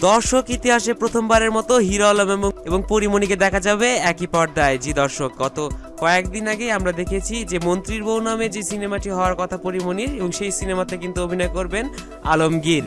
দর্শক ইতিহাসে প্রথমবারের মতো হিরো আলম এবং পরিমণিকে দেখা যাবে একই পর্দায়। জি দর্শক, গত কয়েকদিন আগে আমরা দেখেছি যে মন্ত্রীর বউ নামে যে সিনেমাটি হওয়ার কথা পরিমণির এবং সেই সিনেমাতে কিন্তু অভিনয় করবেন আলমগীর।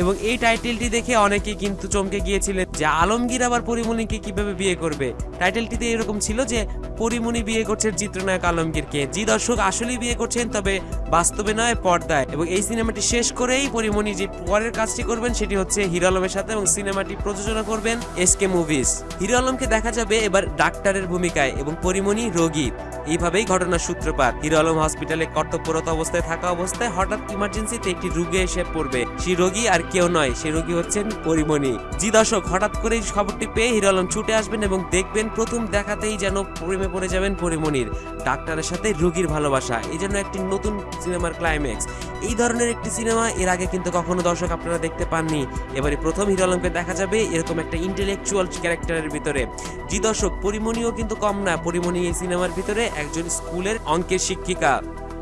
এবং এই টাইটেলটি দেখে অনেকে কিন্তু চমকে গিয়েছিলেন যে আলমগীর আবার পরিমণিকে কীভাবে বিয়ে করবে। টাইটেলটিতে এরকম ছিল যে পরিমণি বিয়ে করছেন চিত্রনায়ক আলমগীরকে। জি দর্শক, আসলেই বিয়ে করছেন, তবে বাস্তবে নয়, পর্দায়। এবং এই সিনেমাটি শেষ করেই পরিমণি যে পরের কাজটি করবেন সেটি হচ্ছে হিরো আলমের সাথে এবং সিনেমাটি প্রযোজনা করবেন এসকে মুভিজ। হিরো আলমকে দেখা যাবে এবার ডাক্তারের ভূমিকায় এবং পরিমণি রোগী। এইভাবেই ঘটনার সূত্রপাত। হিরো আলম হসপিটালে কর্তব্যরত অবস্থায় থাকা অবস্থায় হঠাৎ ইমার্জেন্সিতে একটি রোগী এসে পড়বে। সেই রোগী আর কেউ নয় সেই রোগী হচ্ছেন পরিমণি। জি দর্শক, হঠাৎ করে এই খবরটি পেয়ে হিরো আলম ছুটে আসবেন এবং দেখবেন প্রথম দেখাতেই যেন প্রেমে পড়ে যাবেন পরিমণির। ডাক্তারের সাথে রোগীর ভালোবাসা, এই জন্য একটি নতুন সিনেমার ক্লাইম্যাক্স এই ধরনের একটি সিনেমা এর আগে কিন্তু কখনো দর্শক আপনারা দেখতে পাননি। এবারে প্রথম হিরো আলমকে দেখা যাবে এরকম একটা ইন্টেলেকচুয়াল ক্যারেক্টারের ভিতরে। জি দর্শক, পরিমণিও কিন্তু কম না। পরিমণি এই সিনেমার ভিতরে একজন স্কুলের অঙ্কের শিক্ষিকা।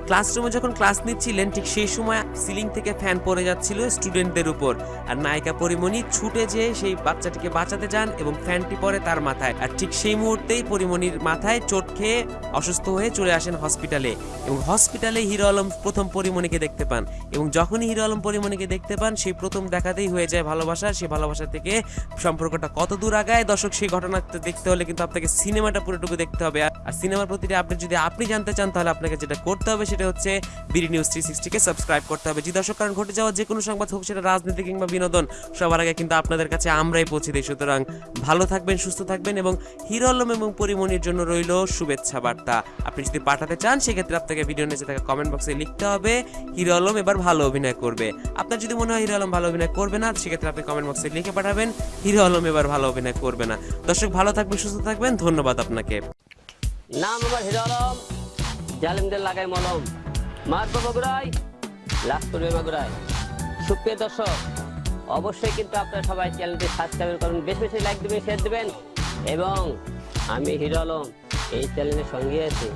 ক্লাসরুমে যখন ক্লাস নিচ্ছিলেন, ঠিক সেই সময় সিলিং থেকে ফ্যান পড়ে যাচ্ছিল স্টুডেন্টদের উপর। আর নায়িকা পরিমণি ছুটে যেয়ে সেই বাচ্চাটিকে বাঁচাতে যান এবং ফ্যানটি পড়ে তার মাথায়। আর ঠিক সেই মুহূর্তেই পরিমণির মাথায় চোট খেয়ে অসুস্থ হয়ে চলে আসেন হসপিটালে। এবং হসপিটালে হিরো আলম প্রথম পরিমণিকে দেখতে পান। এবং যখনই হিরো আলম পরিমণিকে দেখতে পান, সেই প্রথম দেখাতেই হয়ে যায় ভালোবাসা। সেই ভালোবাসা থেকে সম্পর্কটা কত দূর আগায়? দর্শক, সেই ঘটনা দেখতে হলে কিন্তু আপনাকে সিনেমাটা পুরোটুকু দেখতে হবে। আর আর সিনেমার প্রতিটি আপডেট যদি আপনি জানতে চান, তাহলে আপনাকে যেটা করতে হবে সেটা হচ্ছে বিডি নিউজ থ্রি সিক্সটিকে সাবস্ক্রাইব করতে হবে। জি কারণ ঘটে যাওয়া যে কোনো সংবাদ হোক, সেটা রাজনীতি কিংবা বিনোদন, সবার আগে কিন্তু আপনাদের কাছে আমরাই পৌঁছে দিই। সুতরাং ভালো থাকবেন, সুস্থ থাকবেন এবং হিরো আলম এবং পরিমণির জন্য রইল শুভেচ্ছা বার্তা। আপনি যদি পাঠাতে চান, সেক্ষেত্রে আপনাকে ভিডিও নিচে থাকা কমেন্ট বক্সে লিখতে হবে হিরো আলম এবার ভালো অভিনয় করবে। আপনার যদি মনে হয় হিরো আলম ভালো অভিনয় করবে না, সেক্ষেত্রে আপনি কমেন্ট বক্সে লিখে পাঠাবেন হিরো আলম এবার ভালো অভিনয় করবে না। দর্শক, ভালো থাকবেন, সুস্থ থাকবেন, ধন্যবাদ আপনাকে। নাম আমার হিরো আলম জালিমদের লাগাই মলম। মারব বগুড়াই লাভ করবে মাগুরাই সুপ্রিয় দর্শক, অবশ্যই কিন্তু আপনারা সবাই চ্যানেলটি সাবস্ক্রাইব করুন, বেশি বেশি লাইক দেবেন শেয়ার দেবেন, এবং আমি হিরো আলম এই চ্যানেলের সঙ্গে আছি।